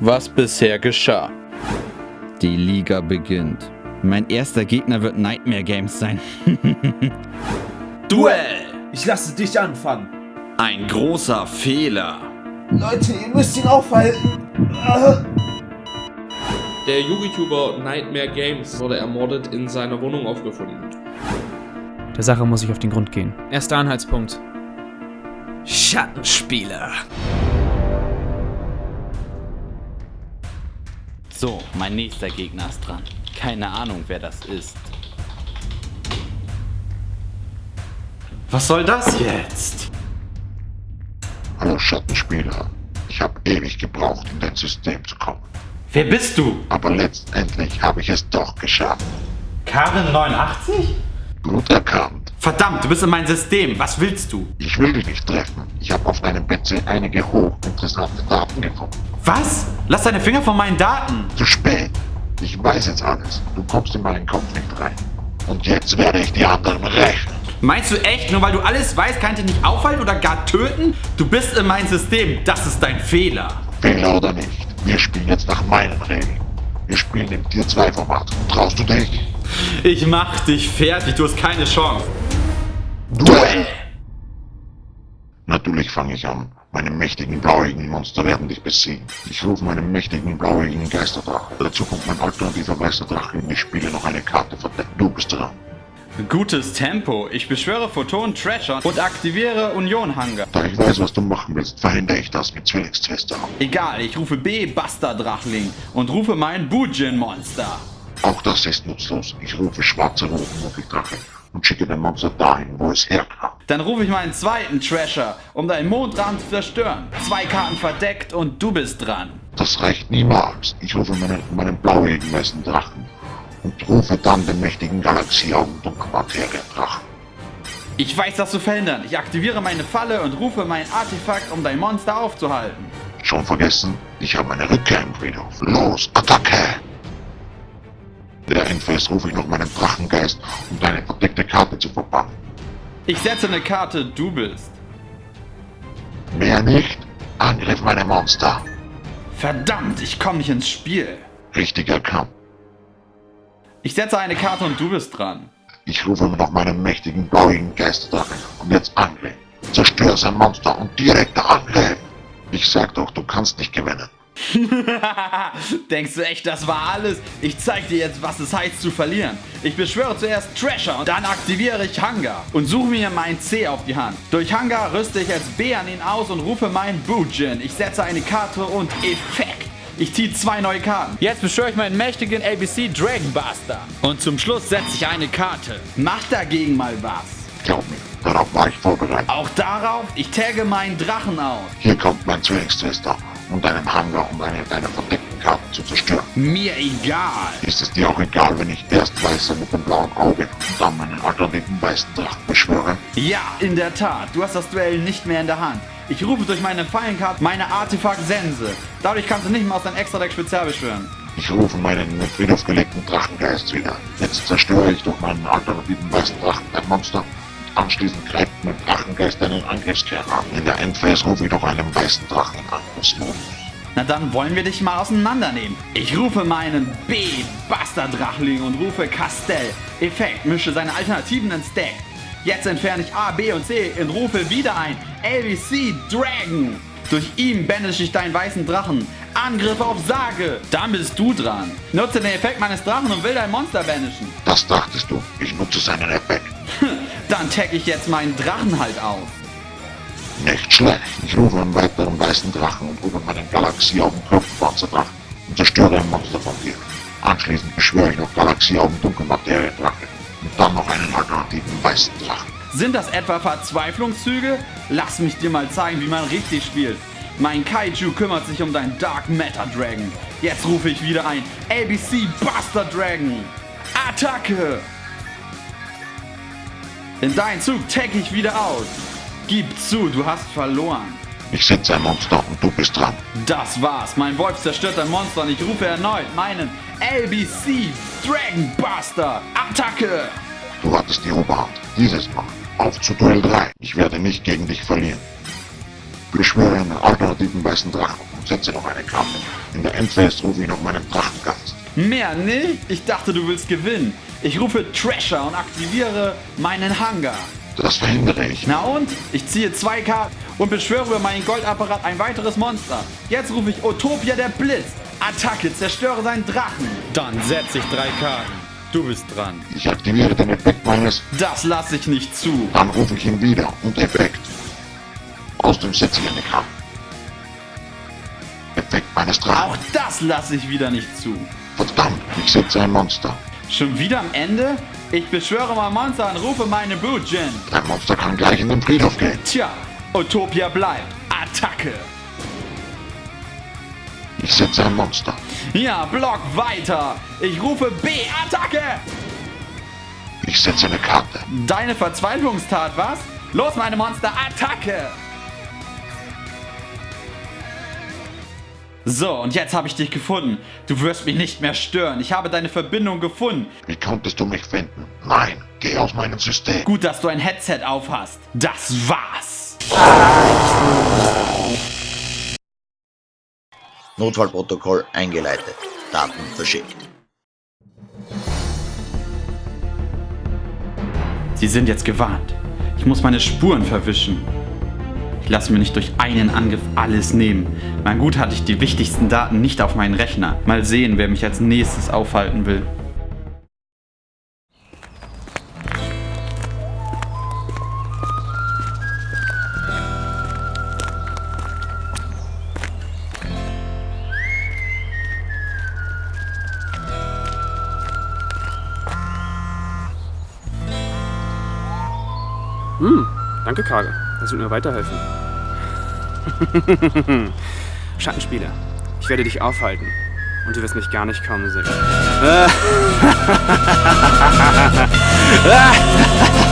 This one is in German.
was bisher geschah. Die Liga beginnt. Mein erster Gegner wird Nightmare Games sein. Duell! Ich lasse dich anfangen. Ein großer Fehler. Leute, ihr müsst ihn aufhalten. Der YouTuber Nightmare Games wurde ermordet in seiner Wohnung aufgefunden. Der Sache muss ich auf den Grund gehen. Erster Anhaltspunkt. Schattenspieler. So, mein nächster Gegner ist dran. Keine Ahnung, wer das ist. Was soll das jetzt? Hallo Schattenspieler. Ich habe ewig gebraucht, in dein System zu kommen. Wer bist du? Aber letztendlich habe ich es doch geschafft. Karin 89? Gut erkannt. Verdammt, du bist in meinem System. Was willst du? Ich will dich nicht treffen. Ich habe auf deinem PC einige hochinteressante Daten gefunden. Was? Lass deine Finger von meinen Daten. Zu spät. Ich weiß jetzt alles. Du kommst in meinen Kopf nicht rein. Und jetzt werde ich die anderen rächen. Meinst du echt, nur weil du alles weißt, kann ich dich nicht aufhalten oder gar töten? Du bist in meinem System. Das ist dein Fehler. Fehler oder nicht. Wir spielen jetzt nach meinen Regeln. Wir spielen im Tier 2 Format. Traust du dich? Ich mach dich fertig. Du hast keine Chance. Duell! Natürlich fange ich an. Meine mächtigen blauäugigen Monster werden dich besiegen. Ich rufe meinen mächtigen blauäugigen Geisterdrache. Dazu kommt mein alternativer weißer Drache und ich spiele noch eine Karte verdeckt. Du bist dran. Gutes Tempo. Ich beschwöre Photon Treasure und aktiviere Union Hunger. Da ich weiß, was du machen willst, verhindere ich das mit Zwillingstwister. Egal, ich rufe B Buster Drachling und rufe mein Bujin Monster. Auch das ist nutzlos. Ich rufe schwarze Rotenmuckeldrache und schicke den Monster dahin, wo es herkam. Dann rufe ich meinen zweiten Treasure, um deinen Mondrand zu zerstören. Zwei Karten verdeckt und du bist dran. Das reicht niemals. Ich rufe meinen, meinen blauäugigen weißen Drachen und rufe dann den mächtigen Galaxieaugen Dunkelmaterie-Drachen. Ich weiß das zu verhindern. Ich aktiviere meine Falle und rufe mein Artefakt, um dein Monster aufzuhalten. Schon vergessen? Ich habe meine Rückkehr im Friedhof. Los, Attacke! Der Endphase rufe ich noch meinen Drachengeist, um deine verdeckte Karte zu verbannen. Ich setze eine Karte, du bist. Mehr nicht? Angriff meine Monster. Verdammt, ich komme nicht ins Spiel. Richtig erkannt. Ich setze eine Karte und du bist dran. Ich rufe noch meinen mächtigen blauigen Geisterdrachen und jetzt Angriff. Zerstöre sein Monster und direkter Angriff. Ich sag doch, du kannst nicht gewinnen. Denkst du echt, das war alles? Ich zeig dir jetzt, was es heißt zu verlieren. Ich beschwöre zuerst Treasure und dann aktiviere ich Hunger und suche mir mein C auf die Hand. Durch Hunger rüste ich als B an ihn aus und rufe meinen Bujin. Ich setze eine Karte und Effekt. Ich ziehe zwei neue Karten. Jetzt beschwöre ich meinen mächtigen ABC Dragon Buster. Und zum Schluss setze ich eine Karte. Mach dagegen mal was. Glaub mir, darauf war ich vorbereitet. Auch darauf, ich tagge meinen Drachen aus. Hier kommt mein Zwillingstwister und deinen Hangar, um eine deiner verdeckten Karten zu zerstören. Mir egal. Ist es dir auch egal, wenn ich erst weiße mit dem blauen Auge und dann meinen alternativen weißen Drachen beschwöre? Ja, in der Tat. Du hast das Duell nicht mehr in der Hand. Ich rufe durch meine Fallenkarte meine Artefakt-Sense. Dadurch kannst du nicht mehr aus deinem Extra-Deck spezial beschwören. Ich rufe meinen in den Friedhof gelegten Drachengeist wieder. Jetzt zerstöre ich durch meinen alternativen weißen Drachen ein Monster. Anschließend greift mein Drachengeist einen Angriffskern an. In der Endphase rufe ich noch einen weißen Drachen in Angriffsmodus. Na dann wollen wir dich mal auseinandernehmen. Ich rufe meinen B-Buster-Drachling und rufe Castell. Effekt, mische seine Alternativen ins Deck. Jetzt entferne ich A, B und C und rufe wieder ein LBC Dragon. Durch ihn banische ich deinen weißen Drachen. Angriff auf Sage. Dann bist du dran. Nutze den Effekt meines Drachen und will dein Monster banishen. Das dachtest du. Ich nutze seinen Effekt. Dann tag ich jetzt meinen Drachen halt auf. Nicht schlecht. Ich rufe einen weiteren weißen Drachen und rufe meinen Galaxieaugen Kopfpanzerdrachen und zerstöre ein Monster von dir. Anschließend beschwöre ich noch Galaxieaugen Dunkelmaterie Drache und dann noch einen alternativen weißen Drachen. Sind das etwa Verzweiflungszüge? Lass mich dir mal zeigen, wie man richtig spielt. Mein Kaiju kümmert sich um deinen Dark Matter Dragon. Jetzt rufe ich wieder ein ABC Buster Dragon. Attacke! In deinen Zug tag ich wieder aus. Gib zu, du hast verloren. Ich setze ein Monster und du bist dran. Das war's. Mein Wolf zerstört ein Monster und ich rufe erneut meinen LBC Dragon Buster. Attacke! Du hattest die Oberhand. Dieses Mal. Auf zu Duell 3. Ich werde nicht gegen dich verlieren. Beschwöre einen alternativen weißen Drachen und setze noch eine Karte. In der Endphase rufe ich noch meinen Drachengast. Mehr nicht? Ich dachte, du willst gewinnen. Ich rufe Trasher und aktiviere meinen Hangar. Das verhindere ich. Na und? Ich ziehe zwei Karten und beschwöre über meinen Goldapparat ein weiteres Monster. Jetzt rufe ich Utopia der Blitz. Attacke, zerstöre seinen Drachen. Dann setze ich drei Karten. Du bist dran. Ich aktiviere den Effekt meines... Das lasse ich nicht zu. Dann rufe ich ihn wieder und Effekt. Aus dem setze ich eine Karte. Effekt meines Drachen. Auch das lasse ich wieder nicht zu. Verdammt, ich setze ein Monster. Schon wieder am Ende? Ich beschwöre mein Monster und rufe meine Bootjin. Dein Monster kann gleich in den Friedhof gehen. Tja, Utopia bleibt. Attacke. Ich setze ein Monster. Ja, Block weiter. Ich rufe B. Attacke. Ich setze eine Karte. Deine Verzweiflungstat, was? Los, meine Monster, Attacke! So, und jetzt habe ich dich gefunden. Du wirst mich nicht mehr stören. Ich habe deine Verbindung gefunden. Wie konntest du mich finden? Nein, geh aus meinem System. Gut, dass du ein Headset auf hast. Das war's. Notfallprotokoll eingeleitet. Daten verschickt. Sie sind jetzt gewarnt. Ich muss meine Spuren verwischen. Ich lasse mir nicht durch einen Angriff alles nehmen. Mein Gut hatte ich die wichtigsten Daten nicht auf meinen Rechner. Mal sehen, wer mich als nächstes aufhalten will. Hm, danke, Kage. Das wird mir weiterhelfen. Schattenspieler, ich werde dich aufhalten. Und du wirst mich gar nicht kommen sehen.